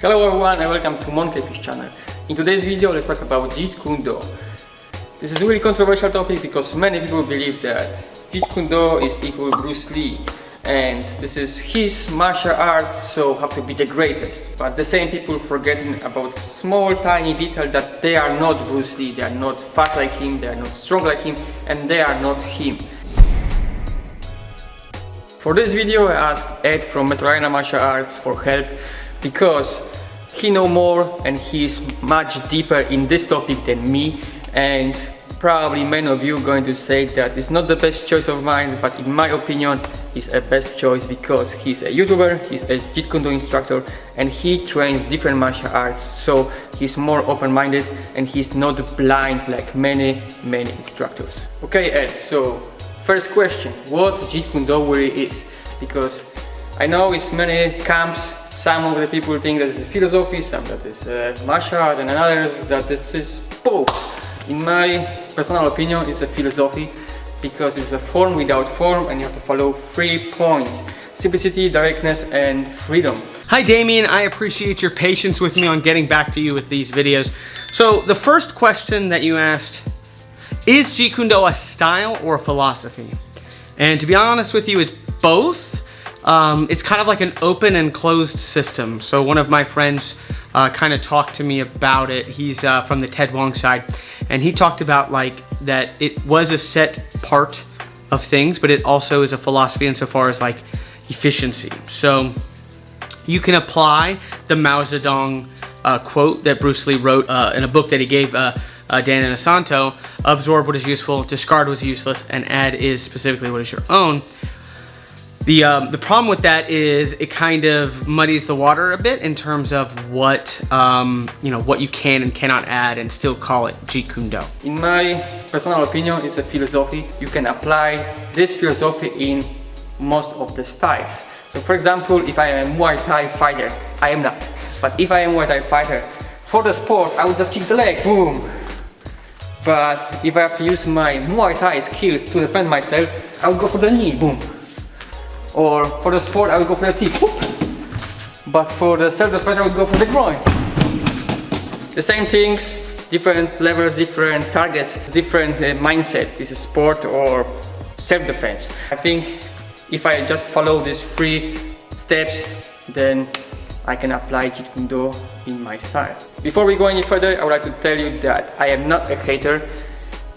Hello everyone and welcome to Monkeyfish channel. In today's video let's talk about Jeet Kune Do. This is a really controversial topic because many people believe that Jeet Kune Do is equal to Bruce Lee and this is his martial arts so have to be the greatest. But the same people forgetting about small tiny detail that they are not Bruce Lee, they are not fast like him, they are not strong like him and they are not him. For this video I asked Ed from Metrolina Martial Arts for help because he know more and he's much deeper in this topic than me. And probably many of you going to say that it's not the best choice of mine but in my opinion it's a best choice because he's a youtuber he's a Jeet Kune Do instructor and he trains different martial arts. So he's more open-minded and he's not blind like many many instructors. Okay Ed so first question what Jeet Kune Do really is? Because I know it's many camps some of the people think that it's philosophy, some that is uh, martial art, and others that this is both. In my personal opinion, it's a philosophy because it's a form without form and you have to follow three points. Simplicity, directness, and freedom. Hi Damien, I appreciate your patience with me on getting back to you with these videos. So the first question that you asked, is Jeet Kune Do a style or a philosophy? And to be honest with you, it's both um, it's kind of like an open and closed system. So one of my friends uh, kind of talked to me about it. He's uh, from the Ted Wong side. And he talked about like that it was a set part of things, but it also is a philosophy insofar as like efficiency. So you can apply the Mao Zedong uh, quote that Bruce Lee wrote uh, in a book that he gave uh, uh, Dan Inosanto, absorb what is useful, discard what is useless, and add is specifically what is your own. The, um, the problem with that is it kind of muddies the water a bit in terms of what, um, you know, what you can and cannot add and still call it Jeet Kune Do. In my personal opinion, it's a philosophy. You can apply this philosophy in most of the styles. So for example, if I am a Muay Thai fighter, I am not. But if I am a Muay Thai fighter, for the sport, I would just kick the leg, boom. But if I have to use my Muay Thai skills to defend myself, I would go for the knee, boom. Or for the sport, I would go for the teeth. But for the self-defense, I would go for the groin. The same things, different levels, different targets, different uh, mindset. This is sport or self-defense. I think if I just follow these three steps, then I can apply Jeet Kune Do in my style. Before we go any further, I would like to tell you that I am not a hater.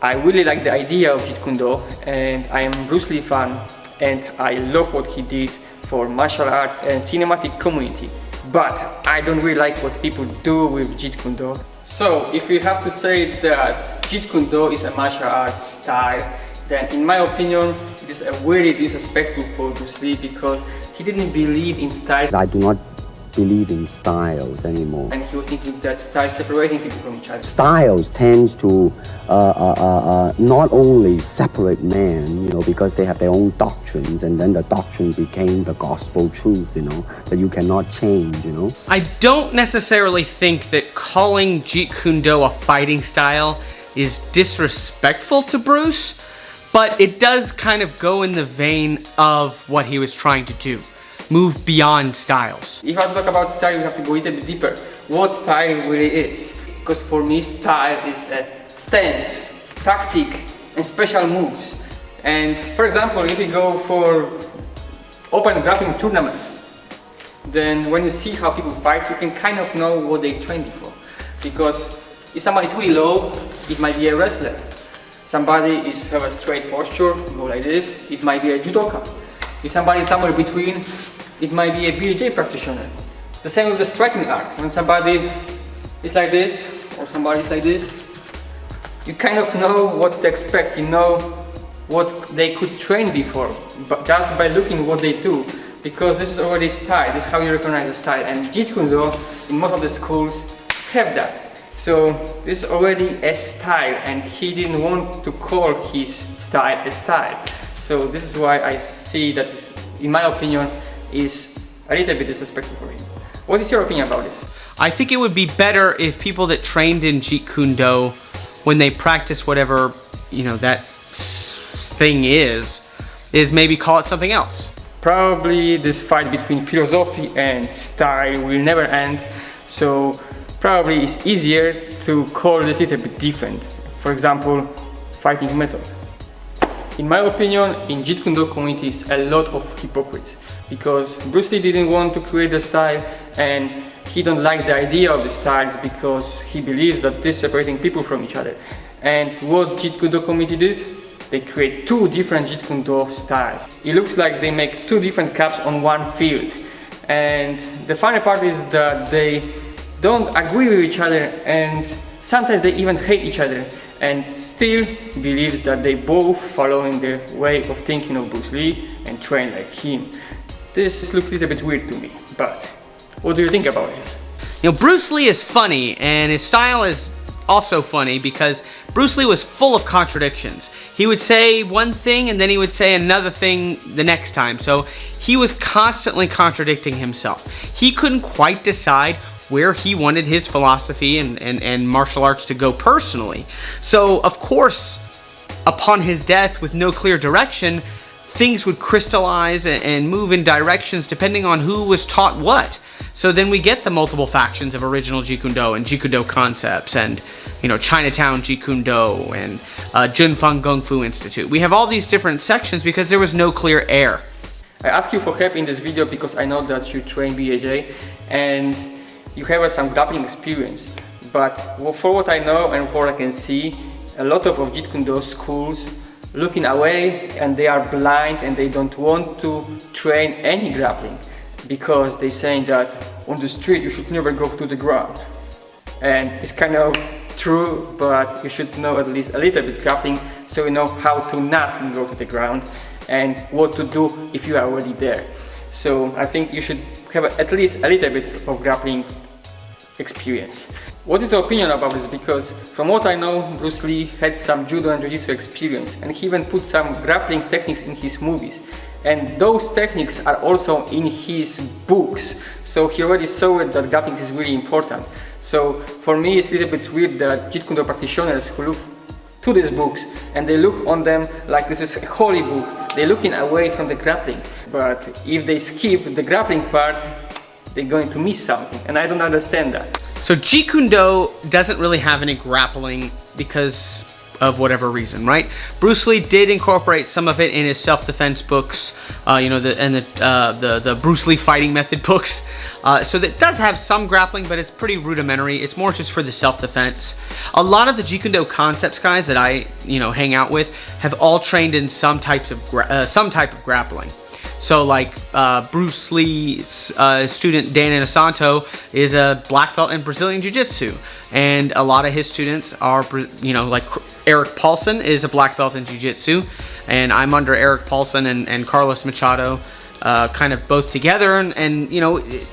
I really like the idea of Jeet Kune Do and I am Bruce Lee fan and I love what he did for martial art and cinematic community. But I don't really like what people do with Jeet Kune Do. So if you have to say that Jeet Kune Do is a martial art style, then in my opinion, it is a very disrespectful for Bruce Lee because he didn't believe in styles. I do not believe in styles anymore. And he was thinking that styles separating people from each other. Styles tends to uh, uh, uh, uh, not only separate men, you know, because they have their own doctrines, and then the doctrine became the gospel truth, you know, that you cannot change, you know. I don't necessarily think that calling Jeet Kune Do a fighting style is disrespectful to Bruce, but it does kind of go in the vein of what he was trying to do move beyond styles. If I talk about style, we have to go a little bit deeper. What style really is? Because for me, style is the stance, tactic, and special moves. And for example, if we go for open grappling tournament, then when you see how people fight, you can kind of know what they trained before. Because if somebody is really low, it might be a wrestler. Somebody is have a straight posture, go like this, it might be a judoka. If somebody is somewhere between, it might be a BJJ practitioner. The same with the striking art. When somebody is like this, or somebody is like this, you kind of know what to expect, you know what they could train before, but just by looking what they do. Because this is already style, this is how you recognize the style. And Jeet Kune Do, in most of the schools, have that. So this is already a style and he didn't want to call his style a style. So this is why I see that, in my opinion, is a little bit disrespectful for him. What is your opinion about this? I think it would be better if people that trained in Jeet Kune Do, when they practice whatever, you know, that thing is, is maybe call it something else. Probably this fight between philosophy and style will never end So probably it's easier to call this a little bit different. For example, fighting method. In my opinion, in Jeet Kune Do community is a lot of hypocrites because Bruce Lee didn't want to create the style and he don't like the idea of the styles because he believes that this separating people from each other. And what Jeet Kune Do community did? They create two different Jeet Kune Do styles. It looks like they make two different caps on one field. And the funny part is that they don't agree with each other and sometimes they even hate each other and still believes that they both following the way of thinking of Bruce Lee and train like him. This looks a little bit weird to me, but what do you think about this? You know, Bruce Lee is funny and his style is also funny because Bruce Lee was full of contradictions. He would say one thing and then he would say another thing the next time. So he was constantly contradicting himself. He couldn't quite decide where he wanted his philosophy and, and, and martial arts to go personally. So, of course, upon his death with no clear direction, things would crystallize and, move in directions depending on who was taught what. So then we get the multiple factions of original Jeet Kune Do and Jeet Kune Do concepts and, you know, Chinatown Jeet Kune Do and uh, Jun Fan Kung Fu Institute. We have all these different sections because there was no clear air. I ask you for help in this video because I know that you train BJJ and you have some grappling experience but for what I know and for what I can see a lot of, of Jeet Kune Do schools looking away and they are blind and they don't want to train any grappling because they saying that on the street you should never go to the ground and it's kind of true but you should know at least a little bit grappling so you know how to not go to the ground and what to do if you are already there so I think you should have at least a little bit of grappling experience. What is your opinion about this? Because from what I know, Bruce Lee had some judo and jiu-jitsu experience and he even put some grappling techniques in his movies. And those techniques are also in his books. So he already saw it that grappling is really important. So for me it's a little bit weird that Jeet Kune Do practitioners who look to these books and they look on them like this is a holy book. They're looking away from the grappling. But if they skip the grappling part, they're going to miss something and I don't understand that. So Jeet Kune Do doesn't really have any grappling because of whatever reason, right? Bruce Lee did incorporate some of it in his self-defense books, uh, you know, the, and the, uh, the, the Bruce Lee fighting method books. Uh, so that does have some grappling, but it's pretty rudimentary. It's more just for the self-defense. A lot of the Jeet Kune Do concepts guys that I, you know, hang out with have all trained in some types of, uh, some type of grappling. So like uh, Bruce Lee's uh, student Dan Inosanto is a black belt in Brazilian Jiu-Jitsu and a lot of his students are, you know, like Erik Paulson is a black belt in Jiu-Jitsu and I'm under Erik Paulson and, and Carlos Machado uh, kind of both together and, and you know, it,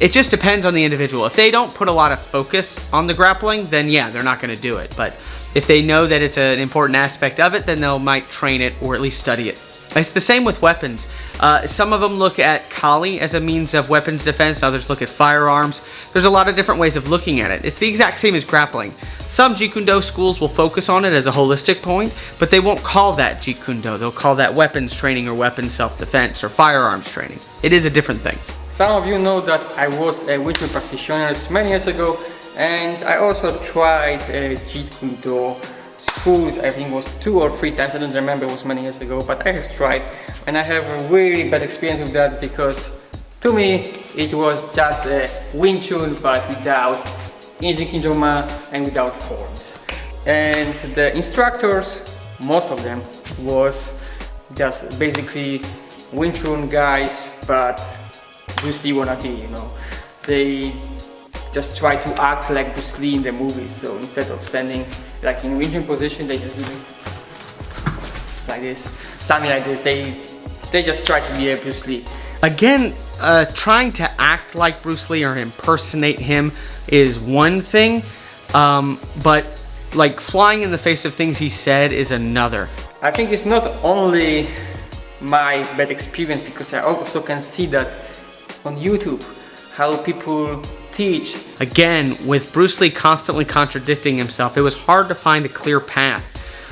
it just depends on the individual. If they don't put a lot of focus on the grappling, then yeah, they're not going to do it. But if they know that it's an important aspect of it, then they'll might train it or at least study it. It's the same with weapons. Uh, some of them look at Kali as a means of weapons defense, others look at firearms. There's a lot of different ways of looking at it. It's the exact same as grappling. Some Jeet schools will focus on it as a holistic point, but they won't call that Jeet. They'll call that weapons training or weapons self-defense or firearms training. It is a different thing. Some of you know that I was a Wing practitioner many years ago and I also tried uh, Jeet schools I think was two or three times I don't remember it was many years ago but I have tried and I have a really bad experience with that because to me it was just a Wing Chun but without Injin Kinjoma and without forms. And the instructors most of them was just basically Wing Chun guys but Bruce Lee wannabe you know. They just try to act like Bruce Lee in the movies so instead of standing like in Wing Chun position they just do like this. Something like this. They they just try to be a Bruce Lee. Again uh, trying to act like Bruce Lee or impersonate him is one thing um, but like flying in the face of things he said is another. I think it's not only my bad experience because I also can see that on YouTube how people teach. Again, with Bruce Lee constantly contradicting himself, it was hard to find a clear path.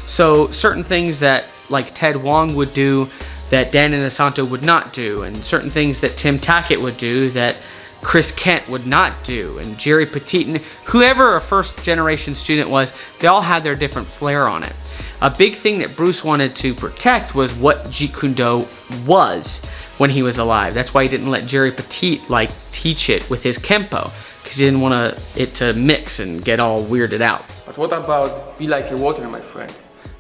So certain things that like Ted Wong would do that Dan Inosanto would not do, and certain things that Tim Tackett would do that Chris Kent would not do, and Jerry Poteet, and whoever a first generation student was, they all had their different flair on it. A big thing that Bruce wanted to protect was what Jeet Kune Do was when he was alive. That's why he didn't let Jerry Poteet like teach it with his Kempo, because he didn't want it to mix and get all weirded out. But what about be like a water, my friend?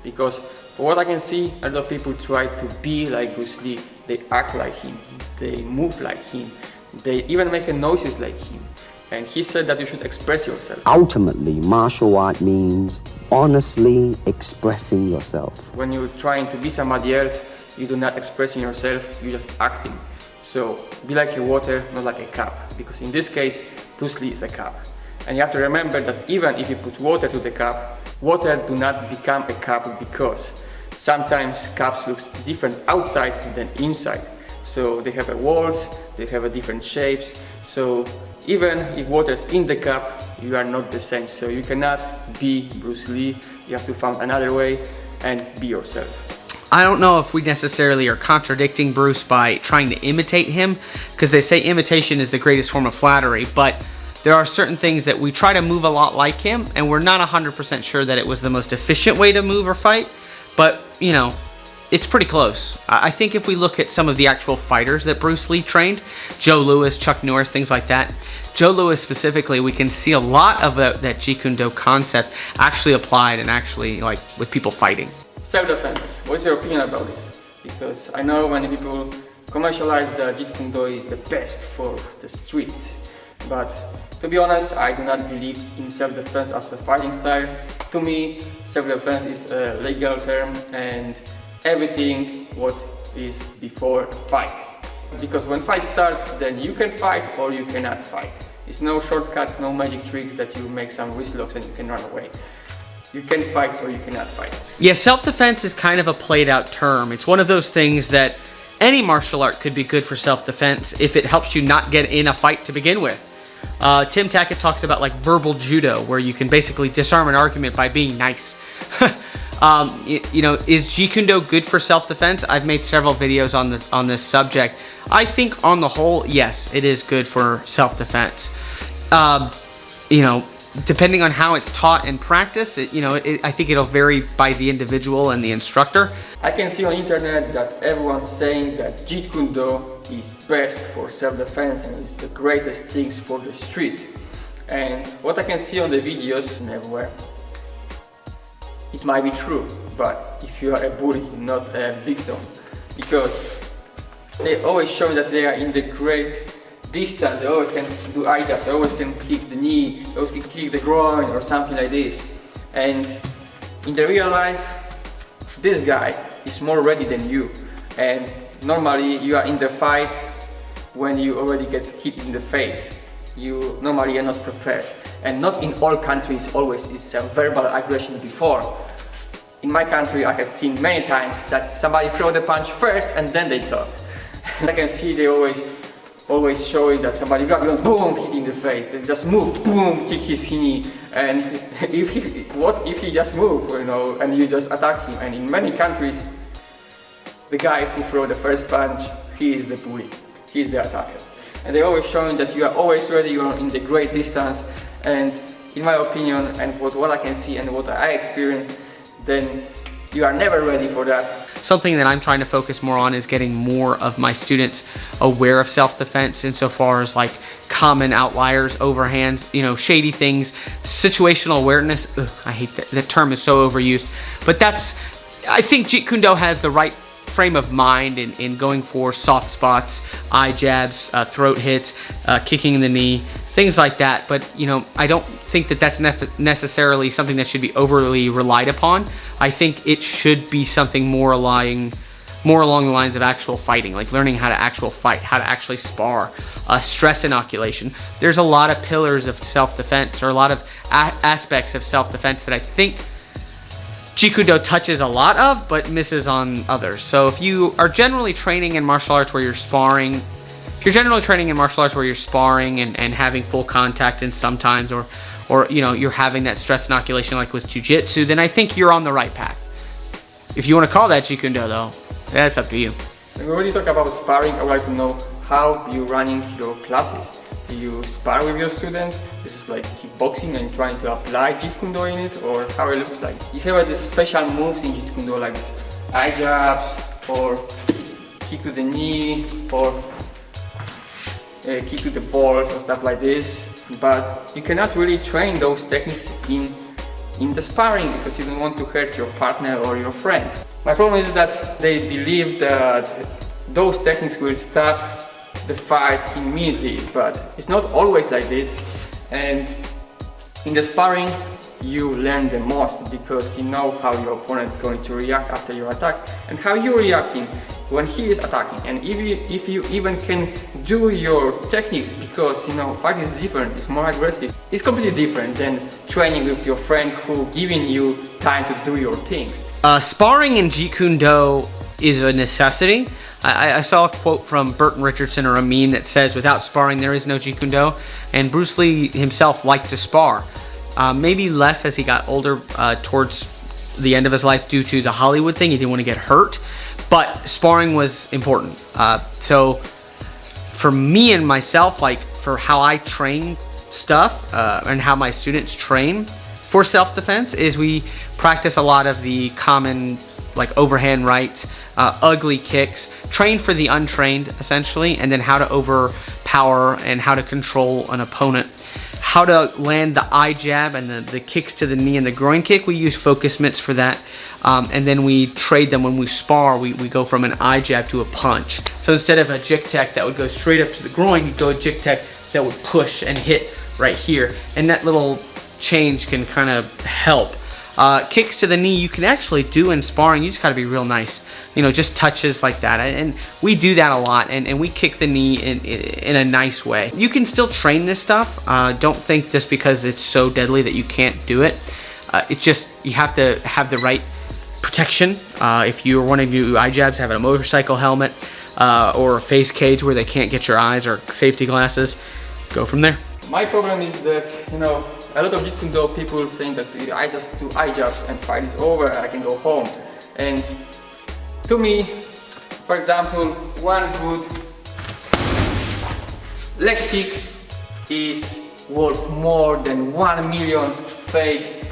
Because for what I can see, a lot of people try to be like Bruce Lee. They act like him, they move like him, they even make noises like him. And he said that you should express yourself. Ultimately, martial art means honestly expressing yourself. When you're trying to be somebody else, you do not expressing yourself, you're just acting. So be like a water, not like a cup. Because in this case, Bruce Lee is a cup. And you have to remember that even if you put water to the cup, water do not become a cup because sometimes cups look different outside than inside. So they have a walls, they have a different shapes. So even if water is in the cup, you are not the same. So you cannot be Bruce Lee. You have to find another way and be yourself. I don't know if we necessarily are contradicting Bruce by trying to imitate him, because they say imitation is the greatest form of flattery, but there are certain things that we try to move a lot like him, and we're not 100% sure that it was the most efficient way to move or fight, but, you know, it's pretty close. I think if we look at some of the actual fighters that Bruce Lee trained, Joe Lewis, Chuck Norris, things like that, Joe Lewis specifically, we can see a lot of that, that Jeet Kune Do concept actually applied and actually like with people fighting. Self-defense. What's your opinion about this? Because I know many people commercialize that Jeet Kune Do is the best for the street. But to be honest, I do not believe in self-defense as a fighting style. To me, self-defense is a legal term and everything what is before fight. Because when fight starts, then you can fight or you cannot fight. It's no shortcuts, no magic tricks that you make some wrist locks and you can run away. You can fight or you cannot fight. Yeah, self-defense is kind of a played out term. It's one of those things that any martial art could be good for self-defense if it helps you not get in a fight to begin with. Uh, Tim Tackett talks about like verbal judo, where you can basically disarm an argument by being nice. um, you, you, know, is Jeet Kune Do good for self-defense? I've made several videos on this on this subject. I think on the whole, yes, it is good for self-defense. Um, you know, depending on how it's taught and practiced, it, you know, it, I think it'll vary by the individual and the instructor. I can see on the internet that everyone's saying that Jeet Kune Do is best for self-defense and is the greatest things for the street. And what I can see on the videos, everywhere, it might be true, but if you are a bully, not a victim, because they always show that they are in the great distance, they always can do eye jabs, they always can kick the knee, they always can kick the groin or something like this. And in the real life, this guy is more ready than you. And normally you are in the fight when you already get hit in the face. You normally are not prepared. And not in all countries always is a verbal aggression before. In my country I have seen many times that somebody throw the punch first and then they talk. I can see they always always showing that somebody grab you and boom, hit in the face. They just move, boom, kick his knee. And if he, what if he just move, you know, and you just attack him? And in many countries, the guy who throw the first punch, he is the bully, he is the attacker. And they always showing that you are always ready, you are in the great distance. And in my opinion, and what, what I can see and what I experience, then you are never ready for that. Something that I'm trying to focus more on is getting more of my students aware of self-defense insofar as like common outliers, overhands, you know, shady things, situational awareness. Ugh, I hate that, that term is so overused, but that's, I think Jeet Kune Do has the right frame of mind in, in going for soft spots, eye jabs, uh, throat hits, uh, kicking the knee, things like that. But, you know, I don't think that that's ne necessarily something that should be overly relied upon. I think it should be something more along, more along the lines of actual fighting, like learning how to actual fight, how to actually spar, uh, stress inoculation. There's a lot of pillars of self-defense or a lot of aspects of self-defense that I think Jeet Kune Do touches a lot of, but misses on others. So if you are generally training in martial arts where you're sparring, if you're generally training in martial arts where you're sparring and, and having full contact and sometimes or or you know you're having that stress inoculation like with jiu-jitsu then I think you're on the right path if you want to call that Jeet Kune Do though that's up to you when we talk about sparring I would like to know how you running your classes Do you spar with your students? This is like kickboxing and trying to apply Jeet Kune Do in it or how it looks like. You have these special moves in Jeet Kune Do like this eye jabs or kick to the knee or uh, kick to the balls or stuff like this but you cannot really train those techniques in in the sparring because you don't want to hurt your partner or your friend. My problem is that they believe that those techniques will stop the fight immediately, but it's not always like this. And in the sparring, you learn the most because you know how your opponent is going to react after your attack and how you're reacting when he is attacking. And if you, if you even can do your techniques because you know fight is different it's more aggressive it's completely different than training with your friend who giving you time to do your things. Uh, sparring in Jeet Kune Do is a necessity. I, I, saw a quote from Burton Richardson or a meme that says without sparring there is no Jeet Kune Do. And Bruce Lee himself liked to spar uh, maybe less as he got older uh, towards the end of his life due to the Hollywood thing. He didn't want to get hurt, but sparring was important. Uh, so for me and myself, like for how I train stuff uh, and how my students train for self-defense is we practice a lot of the common like overhand rights, uh, ugly kicks, train for the untrained essentially, and then how to overpower and how to control an opponent how to land the eye jab and the, the kicks to the knee and the groin kick. We use focus mitts for that. Um, and then we trade them when we spar, we, we go from an eye jab to a punch. So instead of a jik tek that would go straight up to the groin, you go a jik tek that would push and hit right here. And that little change can kind of help uh, kicks to the knee you can actually do in sparring. You just got to be real nice. You know, just touches like that. And we do that a lot. And, and we kick the knee in, in, a nice way. You can still train this stuff. Uh, don't think just because it's so deadly that you can't do it. Uh, it's just, you have to have the right protection. Uh, if you're wanting to do eye jabs, having a motorcycle helmet uh, or a face cage where they can't get your eyes or safety glasses, go from there. My problem is that, you know, a lot of Do people think that I just do eye jabs and fight is over, and I can go home. And to me, for example, one good leg kick is worth more than one million fake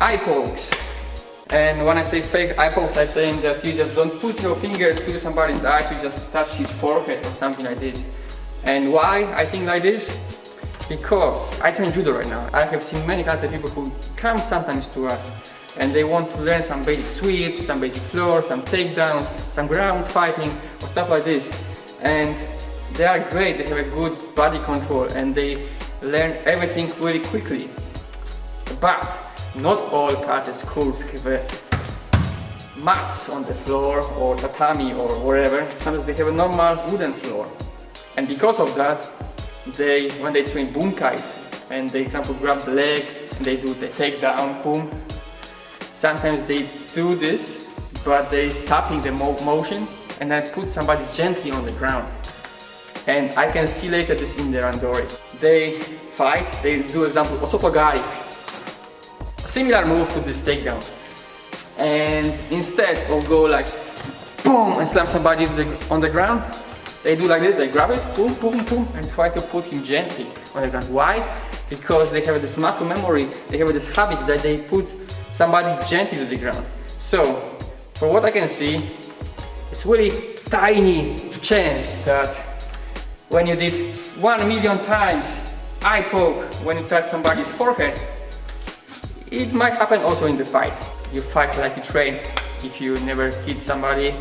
eye pokes. And when I say fake eye pokes, I'm saying that you just don't put your fingers to somebody's eyes, you just touch his forehead or something like this. And why I think like this? Because I train judo right now. I have seen many other people who come sometimes to us and they want to learn some basic sweeps, some basic floors, some takedowns, some ground fighting or stuff like this. And they are great, they have a good body control and they learn everything really quickly. But not all karate schools have a mats on the floor or tatami or whatever. Sometimes they have a normal wooden floor. And because of that, they when they train bunkais and they example grab the leg and they do the takedown boom. Sometimes they do this but they stopping the mo motion and then put somebody gently on the ground. And I can see later this in the randori. They fight they do example osotogari similar move to this takedown. And instead of go like boom and slam somebody on the ground they do like this, they grab it, boom, boom, boom, and try to put him gently on the ground. Why? Because they have this muscle memory, they have this habit that they put somebody gently to the ground. So, for what I can see, it's really tiny chance that when you did one million times eye poke when you touch somebody's forehead, it might happen also in the fight. You fight like you train. If you never hit somebody,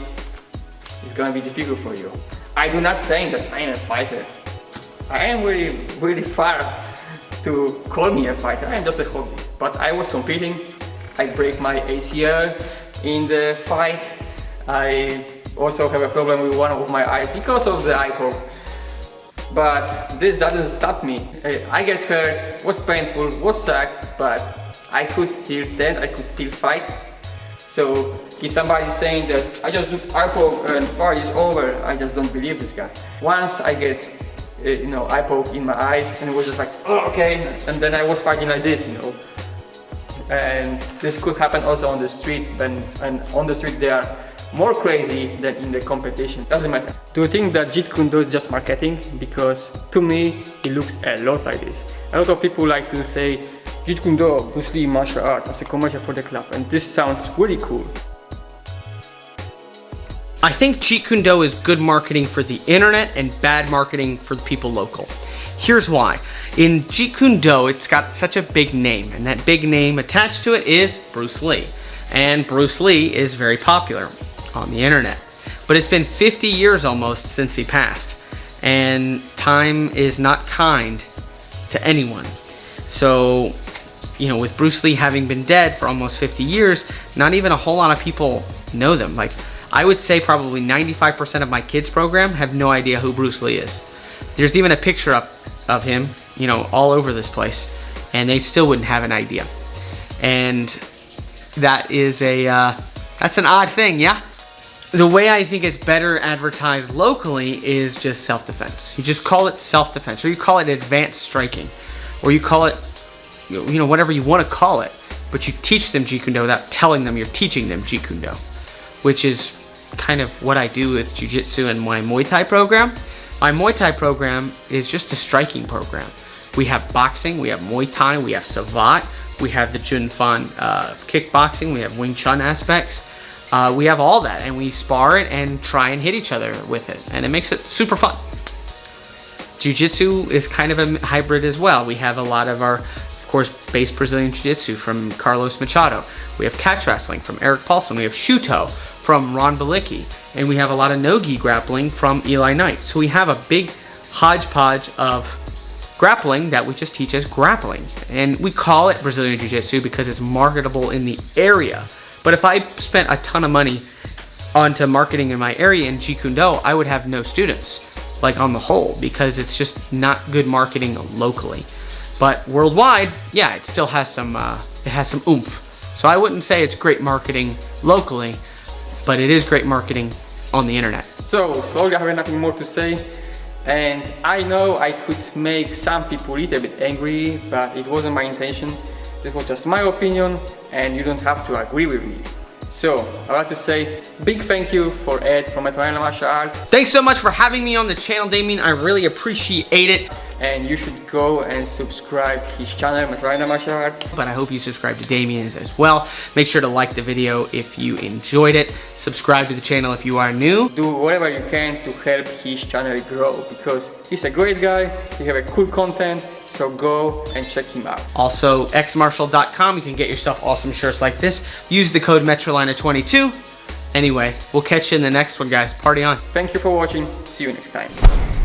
it's gonna be difficult for you. I do not say that I am a fighter. I am really, really far to call me a fighter. I am just a hobbyist. But I was competing. I break my ACL in the fight. I also have a problem with one of my eyes because of the eye poke. But this doesn't stop me. I get hurt, was painful, was sucked, but I could still stand, I could still fight. So if somebody is saying that I just do iPoke and fight is over, I just don't believe this guy. Once I get uh, you know iPoke in my eyes and it was just like oh okay and then I was fighting like this you know and this could happen also on the street when and on the street they are more crazy than in the competition. Doesn't matter. Do you think that Jeet Kune Do is just marketing? Because to me, it looks a lot like this. A lot of people like to say Jeet Kune Do, Bruce Lee martial art as a commercial for the club and this sounds really cool. I think Jeet Kune Do is good marketing for the internet and bad marketing for the people local. Here's why. In Jeet Kune Do, it's got such a big name, and that big name attached to it is Bruce Lee. And Bruce Lee is very popular on the internet. But it's been 50 years almost since he passed, and time is not kind to anyone. So, you know, with Bruce Lee having been dead for almost 50 years, not even a whole lot of people know them. Like, I would say probably 95% of my kids program have no idea who Bruce Lee is. There's even a picture up of him, you know, all over this place, and they still wouldn't have an idea. And that is a, uh, that's an odd thing, yeah? The way I think it's better advertised locally is just self-defense. You just call it self-defense, or you call it advanced striking, or you call it, you know, whatever you want to call it, but you teach them Jeet Kune Do without telling them you're teaching them Jeet Kune Do, which is kind of what I do with Jiu Jitsu and my Muay Thai program. My Muay Thai program is just a striking program. We have boxing, we have Muay Thai, we have Savate, we have the Jun Fan uh, kickboxing, we have Wing Chun aspects. Uh, we have all that and we spar it and try and hit each other with it and it makes it super fun. Jiu-Jitsu is kind of a hybrid as well. We have a lot of our, of course, base Brazilian Jiu-Jitsu from Carlos Machado. We have catch wrestling from Erik Paulson. We have Shooto from Ron Balicki. And we have a lot of no-gi grappling from Eli Knight. So we have a big hodgepodge of grappling that we just teach as grappling. And we call it Brazilian Jiu-Jitsu because it's marketable in the area. But if I spent a ton of money onto marketing in my area in Jeet Kune Do, I would have no students, like on the whole, because it's just not good marketing locally. But worldwide, yeah, it still has some, uh, it has some oomph. So I wouldn't say it's great marketing locally, but it is great marketing on the internet. So, slowly I have nothing more to say. And I know I could make some people a little bit angry, but it wasn't my intention. This was just my opinion and you don't have to agree with me. So, I'd like to say big thank you for Ed from Metropolitan Martial Art. Thanks so much for having me on the channel, Damien. I really appreciate it and you should go and subscribe his channel Masrina Martial Art. But I hope you subscribe to Damien's as well. Make sure to like the video if you enjoyed it. Subscribe to the channel if you are new. Do whatever you can to help his channel grow because he's a great guy, he have a cool content, so go and check him out. Also, xmarshall.com. you can get yourself awesome shirts like this. Use the code METROLINA22. Anyway, we'll catch you in the next one, guys. Party on. Thank you for watching. See you next time.